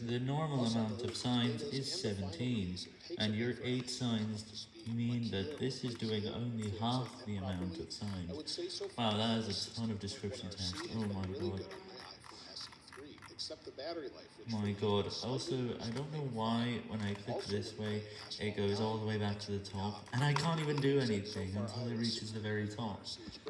The normal amount of signs is 17, and your 8 signs mean that this is doing only half the amount of signs. Wow, that is a ton of description text, oh my god. My god, also, I don't know why when I click this way, it goes all the way back to the top, and I can't even do anything until it reaches the very top.